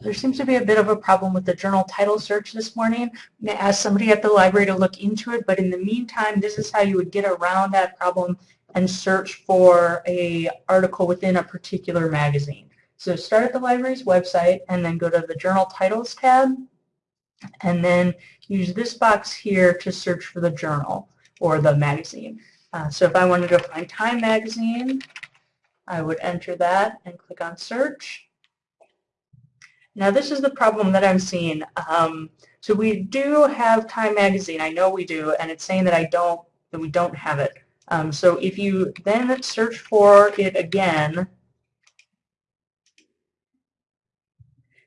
There seems to be a bit of a problem with the journal title search this morning. I'm going to ask somebody at the library to look into it, but in the meantime, this is how you would get around that problem and search for a article within a particular magazine. So start at the library's website and then go to the Journal Titles tab and then use this box here to search for the journal or the magazine. Uh, so if I wanted to find Time Magazine, I would enter that and click on search. Now this is the problem that I'm seeing. Um, so we do have Time Magazine, I know we do, and it's saying that I don't, that we don't have it. Um, so if you then search for it again,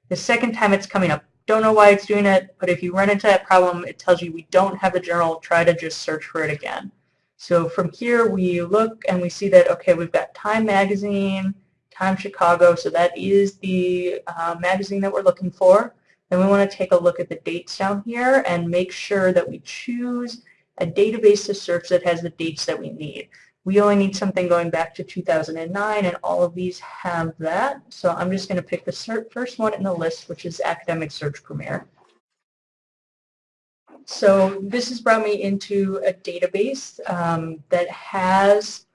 the second time it's coming up. Don't know why it's doing it, but if you run into that problem, it tells you we don't have the journal, try to just search for it again. So from here we look and we see that, okay, we've got Time Magazine, Time Chicago, so that is the uh, magazine that we're looking for. Then we want to take a look at the dates down here and make sure that we choose a database to search that has the dates that we need. We only need something going back to 2009, and all of these have that. So I'm just going to pick the first one in the list, which is Academic Search Premier. So this has brought me into a database um, that has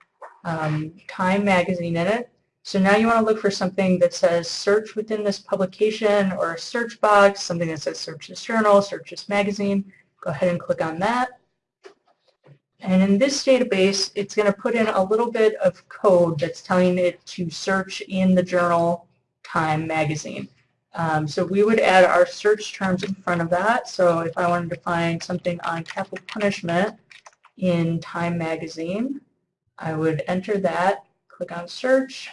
um, Time Magazine in it. So now you want to look for something that says search within this publication or a search box, something that says search this journal, search this magazine. Go ahead and click on that. And in this database, it's going to put in a little bit of code that's telling it to search in the journal Time magazine. Um, so we would add our search terms in front of that. So if I wanted to find something on capital punishment in Time magazine, I would enter that, click on search,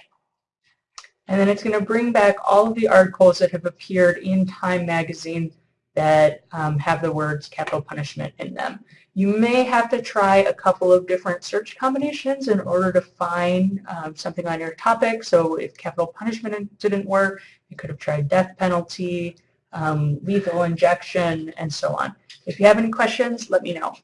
and then it's going to bring back all of the articles that have appeared in Time magazine that um, have the words capital punishment in them. You may have to try a couple of different search combinations in order to find um, something on your topic. So if capital punishment didn't work, you could have tried death penalty, um, lethal injection, and so on. If you have any questions, let me know.